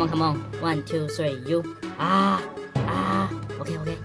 Come on, come on. One, two, three, you. Ah, ah. Okay, okay.